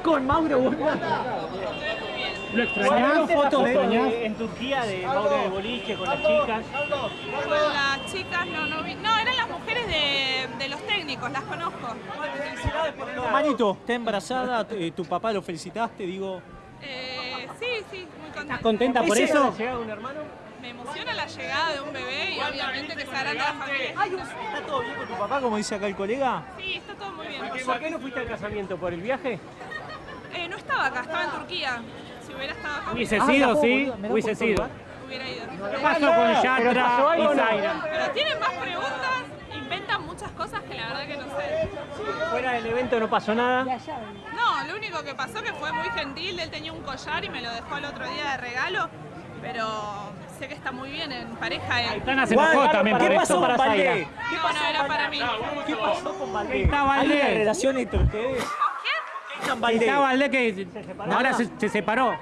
¿Estás con Mauro Borda? ¿Lo extrañás? fotos de-? En Turquía, de Mauro de Boliche, con las chicas. Con las chicas no, no vi. No, eran las mujeres de, de los técnicos, las conozco. Manito, está embarazada, eh, tu papá lo felicitaste, digo. Eh, sí, sí, muy contenta. ¿Estás contenta por eso? ¿Llega un hermano? Me emociona la llegada de un bebé y obviamente que se agranda la familia. ¿Está todo bien con tu papá, como dice acá el colega? Sí, está todo muy bien. ¿Por qué no fuiste al casamiento? ¿Por el viaje? Eh, acá, estaba en Turquía. Si hubiera estado acá, Hubiese Ah, sido, sí, da hubiese sido. hubiera ido. ¿Qué pasó con Yatra y no? Zaira? Pero tienen más preguntas, inventan muchas cosas que la verdad que no sé. Fuera del evento no pasó nada. No, lo único que pasó que fue muy gentil, él tenía un collar y me lo dejó el otro día de regalo, pero sé que está muy bien en pareja él. Aitana se enojó también ¿Qué por pasó esto. para? Zaira. No, no era para mí. ¿Qué pasó con Valdé? Está Valdé. ¿Hay una relación entre ustedes? ¿Qué está Valdé? Está que ahora se, se separó.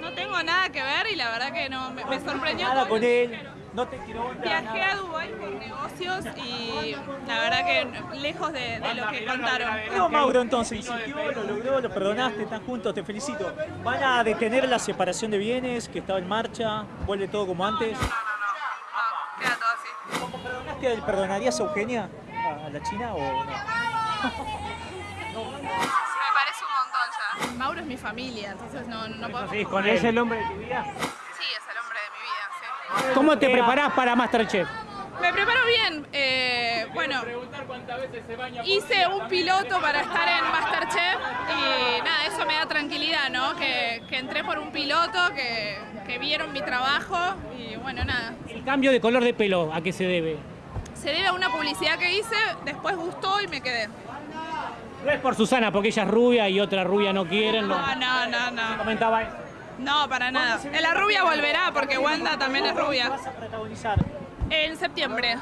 No tengo nada que ver y la verdad que no me, me sorprendió. Nada con él. No te quiero Viajé nada. a Dubái por negocios y la verdad que lejos de, de lo que contaron. No, Mauro, entonces, insistió, lo logró, lo perdonaste, están juntos, te felicito. ¿Van a detener la separación de bienes que estaba en marcha? ¿Vuelve todo como antes? No, queda todo así. ¿Cómo perdonaste? ¿Perdonarías a Eugenia, a la China o no parece un montón ya. Mauro es mi familia, entonces no, no puedo. Sí, con ¿Es él. el hombre de tu vida? Sí, es el hombre de mi vida, sí. ¿Cómo te preparás para Masterchef? Me preparo bien. eh, bueno, hice un piloto para estar en Masterchef y nada, eso me da tranquilidad, ¿no? Que, que entré por un piloto, que, que vieron mi trabajo y bueno, nada. El cambio de color de pelo, ¿a qué se debe? Se debe a una publicidad que hice, después gustó y me quedé. No es por Susana, porque ella es rubia y otra rubia no quieren. No, No, no, no, no. comentaba eso. No, para nada. La rubia volverá porque Wanda también es rubia. vas a protagonizar? En septiembre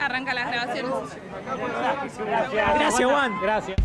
arranca las grabaciones. Gracias, Juan. Gracias.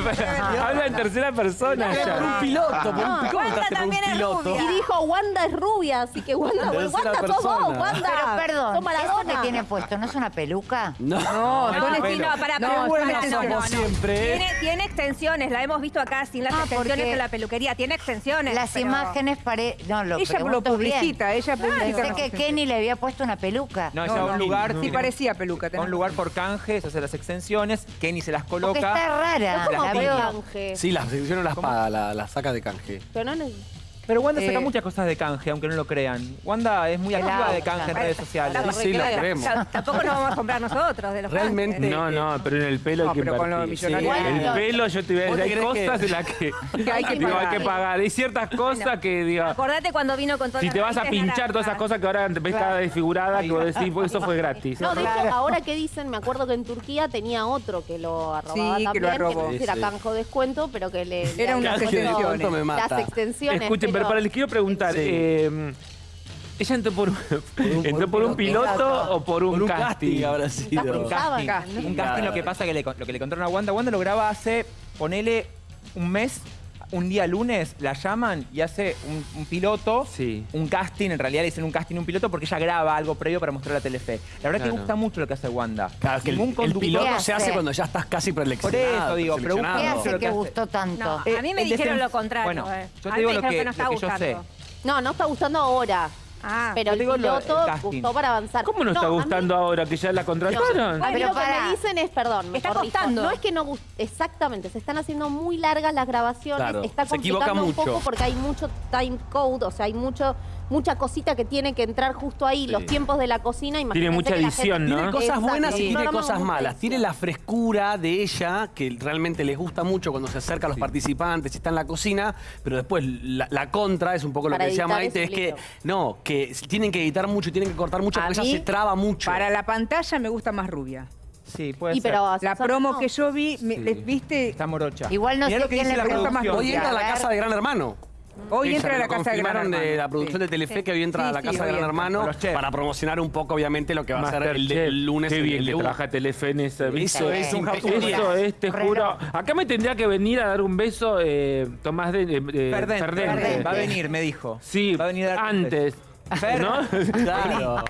Habla en tercera persona Por un piloto, por un No, ¿Cómo Wanda también es piloto? rubia. Y dijo, Wanda es rubia, así que Wanda, Wanda sos vos. Wanda. Pero perdón, ¿eso que tiene puesto no es una peluca? No, No, No, para, no, siempre, ¿eh? Tiene, tiene extensiones, la hemos visto acá sin las Ah, extensiones en la peluquería, tiene extensiones. Las pero- imágenes pare... No, lo Ella lo publicita, ella publicita. Pensé que Kenny le había puesto una peluca. No, es a un lugar. Sí parecía peluca. un lugar por canje, se hace las extensiones, Kenny se las coloca. está rara. La veo... canje. Sí, la sección no las paga, la, la saca de canje. Pero no, Pero Wanda saca Eh, muchas cosas de canje, aunque no lo crean. Wanda es muy activa de canje en claro. redes sociales. Sí, sí, la queremos. Ta- Tampoco nos vamos a comprar nosotros de los Realmente. canjes. No, no, pero en el pelo No, hay que pero con los millonarios. El pelo, yo te voy a ¿Vos decir, hay cosas que- en las que, Que hay que digo, hay pagar. que pagar. Hay ciertas cosas que, digo, Acordate cuando vino con todas si te vas a pinchar naranjas. todas esas cosas que ahora ves cada desfigurada, que vos decís, pues eso fue gratis. No, de hecho, ahora que dicen, me acuerdo que en Turquía tenía otro que lo arrobaba Sí, que también, lo arrobó. era Sí, sí. canjo descuento, pero que le... Era unas extensiones. Las extensiones. Escuchen, pero para les quiero preguntar, Sí. eh, ¿ella entró por, entró por un piloto o por un, Por un casting? casting habrá sido. Un casting. casting. Un casting, lo que pasa que le, lo que le contaron a Wanda, Wanda lo graba hace, ponele un mes, un día lunes, la llaman y hace un, un piloto, Sí. un casting, en realidad le dicen un casting, un piloto, porque ella graba algo previo para mostrar a Telefe. La verdad que Claro. gusta mucho lo que hace Wanda. Claro, que el, piloto ¿Qué se hace? cuando ya estás casi Por preeleccionado. eso digo, pero. ¿Qué hace Lo que que hace- gustó tanto? No, a mí me el dijeron desen- lo contrario. Bueno, eh. yo A te mí digo me lo que, no está lo que yo sé. No, no está gustando ahora. Ah, Pero el digo lo- el piloto casting. gustó para avanzar. ¿Cómo no, está a mí- gustando ahora que ya la contrataron? A mí Pero lo que pará. me dicen es, perdón, me Está corrijo. costando. No es que no guste, exactamente, se están haciendo muy largas las grabaciones, Claro, está se equivoca complicando un mucho. poco porque hay mucho time code, o sea, hay mucho mucha cosita que tiene que entrar justo ahí, los tiempos de la cocina, imagínense mucha edición, gente- ¿no? Tiene cosas Exacto, buenas y tiene cosas malas. edición. Tiene la frescura de ella, que realmente les gusta mucho cuando se acerca a los participantes y está en la cocina, pero después la, la contra es un poco lo Para que decía Maite, es que no, que tienen que editar mucho, tienen que cortar mucho, A porque mí, ella se traba mucho. Para la pantalla me gusta más rubia. Sí, puede Y ser. pero La promo no. que yo vi, me- Sí. les- ¿viste? Está morocha. Igual no Mirá sé lo que quién dice le la pregunta más producción. Hoy entra a la casa de Gran Hermano. Hoy Ella entra a la lo casa de Gran Hermano. de la producción Sí. de Telefe que hoy entra Sí, a la sí, casa de Gran Hermano para promocionar un poco, obviamente, lo que va a ser el, de- Masterchef. el lunes. Qué el- bien el que debut. trabaja Telefe en esa. Eso es Un. Eso es, te juro. Acá me tendría que venir a dar un beso eh, Tomás de, Ferdente, Ferdente. Va a venir, me dijo. Sí, Va a venir a dar antes. Fer, ¿no? Claro.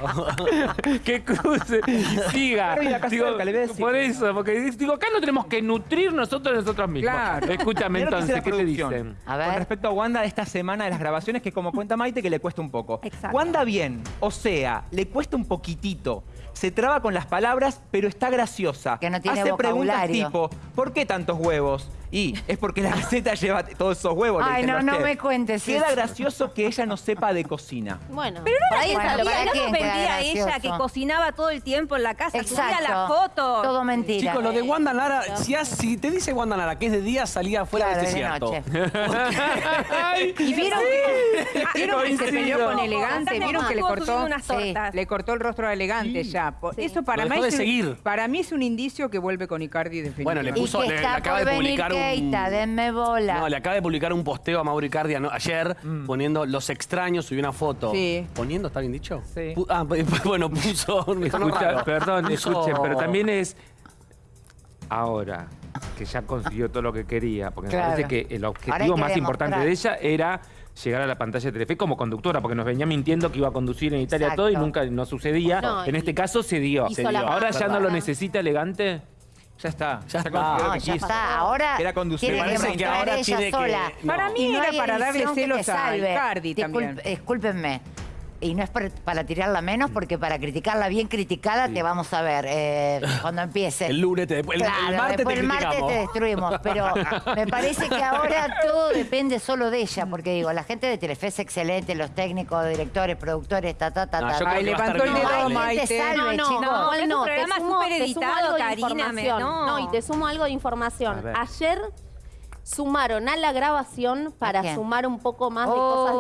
que cruce y siga. Claro, y acá Digo, cerca, le voy a decir. por eso, porque digo, acá no tenemos que nutrir nosotros nosotros mismos. Claro. Escúchame entonces, ¿qué te dicen? A Con respecto a Wanda de esta semana de las grabaciones, que como cuenta Maite, que le cuesta un poco. Exacto. Wanda bien, o sea, le cuesta un poquitito. Se traba con las palabras, pero está graciosa. Que no tiene Hace preguntas tipo, ¿por qué tantos huevos? Y es porque la receta lleva todos esos huevos. Ay, no, no me cuentes Queda eso. gracioso que ella no sepa de cocina. Bueno, Pero no lo ¿para sabía, que- quién no vendía ella que cocinaba todo el tiempo en la casa, subía Exacto. la foto. Todo mentira. Chicos, lo de Wanda Nara, si, has- si te dice Wanda Nara que es de día, salía afuera Claro, de este de desierto. noche. Y vieron que, ah, vieron que se peleó con elegante, vieron que le cortó unas tortas. le cortó el rostro a elegante ya. Sí. Eso para mí de es un- seguir. para mí es un indicio que vuelve con Icardi Bueno, le definitivamente. Y puso- que le- está acaba por de venir publicar un- denme bola. No, le acaba de publicar un posteo a Mauri Cardia ¿no? ayer poniendo los extraños, subió una foto. Sí. ¿Poniendo? ¿Está bien dicho? Sí. Ah, bueno, puso. me Escucha, perdón, Puso- escuchen, pero también es ahora que ya consiguió todo lo que quería, porque Claro. me parece que el objetivo más importante de ella era llegar a la pantalla de Telefe como conductora, porque nos venía mintiendo que iba a conducir en Italia Exacto. todo y nunca no sucedía. No, en y- este caso se dio. Se dio. Ahora ya no lo necesita elegante. Ya está. Ya está. consiguió lo No, que ya quiso. está. Ahora Era conducir. que parece que ahora ella tiene que- no. Para mí no era para darle celos a Disculp- también. Discúlpenme. Y no es para, para tirarla menos, porque para criticarla bien criticada te vamos a ver eh, cuando empiece. El lunes, te, el, el Claro, martes después te el martes te destruimos, pero me parece que ahora todo depende solo de ella, porque digo, la gente de Telefe es excelente, los técnicos, directores, productores, ta, ta, ta, No, ta. Ay, a levantó el dedo. Maite, No, no, chicos. no, no, te sumo, te sumo de me- no. No, y te sumo algo de información. Ayer sumaron a la grabación para sumar un poco más de Oh. cosas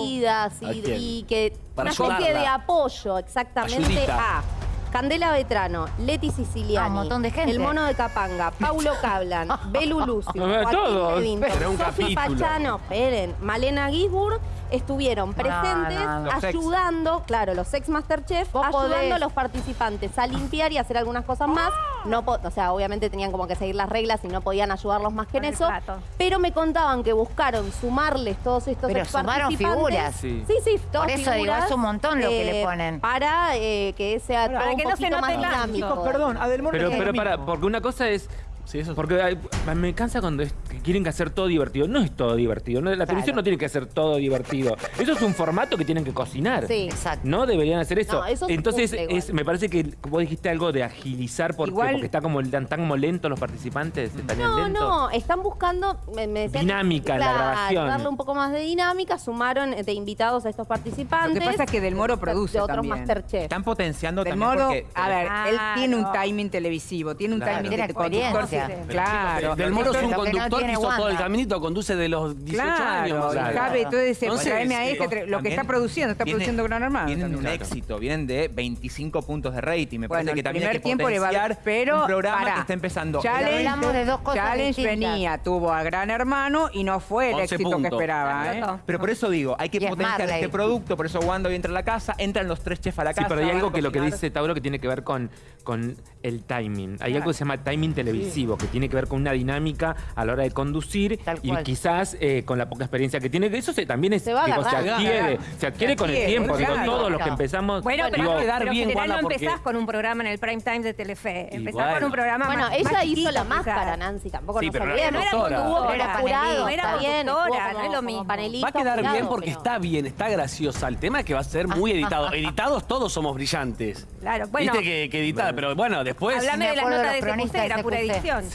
divertidas ¿A y, que Para una especie de apoyo exactamente Ayudita. a Candela Vetrano, Leti Siciliani, Ah, un montón de gente. El Mono de Capanga, Paulo Cablan, Belu Lucio, Joaquín todos. Sofi. Pachano, esperen, Malena Gisburg estuvieron presentes no. Los ex. ayudando, claro, los ex Masterchef, ayudando podés. a los participantes a limpiar y hacer algunas cosas más. No, po- o sea, obviamente tenían como que seguir las reglas y no podían ayudarlos más que en eso. plato. Pero me contaban que buscaron sumarles todos estos Pero ex sumaron participantes. figuras. Sí. Sí, sí, todas Por eso digo, es un montón lo que le eh, ponen. Para eh, que sea todo que no se poquito más note tanto. Chicos, perdón, Adelmor Pero, pero para, porque una cosa es. Sí, eso es- Porque ay, me cansa cuando es- que quieren que hacer todo divertido. No es todo divertido. no- la televisión no tiene que hacer todo divertido. Eso es un formato que tienen que cocinar. Sí. Exacto. No deberían hacer eso. No, eso se Entonces, cumple igual. es- me parece que vos dijiste algo de agilizar porque, Igual- porque está como, están, están como lentos los participantes. Están No, lentos. no, están buscando me, me decían- Dinámica en la Claro, grabación. darle un poco más de dinámica, sumaron eh, de invitados a estos participantes. Lo que pasa es que Del Moro produce de otros también. Masterchef. Están potenciando Del también porque... a ver, él tiene un Claro. timing televisivo, tiene un Claro. timing de conductor. experiencia. Claro. Del Moro es un conductor que tiene hizo todo el caminito, conduce de los 18 años. Claro, más menos. cabe, entonces, Entonces, traeme a sí. este, lo que está produciendo, está tienen- produciendo Gran Hermano. Tienen también. un éxito, vienen de 25 puntos de rating. Me Bueno, parece el que también hay primer que tiempo le va potenciar pero un programa pará. que está empezando. Challenge, Hablamos de dos cosas Challenge venía, tuvo a Gran Hermano y no fue el 11 éxito que puntos. esperaba. ¿eh? Pero por eso digo, hay que Y es potenciar Marley. este producto, por eso Wanda hoy entra a la casa, entran los tres chefs a la Sí, casa. pero hay algo que lo que dice Tauro que tiene que ver con, con el timing. Hay algo que se llama timing televisivo, que tiene que ver con una dinámica a la hora de conducir Tal y cual. quizás eh, con la poca experiencia que tiene. Eso se, también es, Se va a digo, se adquiere, se adquiere con el tiempo. Digo, claro. todos los que empezamos. Bueno, pero, digo, pero bien, en general no porque- empezás con un programa en el prime time de Telefe. Empezás bueno. con un programa Bueno, más, ella más hizo chiquito, la máscara, Nancy, tampoco Sí, nos pero no era conductora. Jurado, era bien, conductora, no es lo mismo. panelista, Va a quedar bien porque está bien, está graciosa. El tema es que va a ser muy editado. Editados todos somos brillantes. Claro, bueno, Viste que, que editar, pero bueno, después. hablame de las notas de CQC, era de pura edición.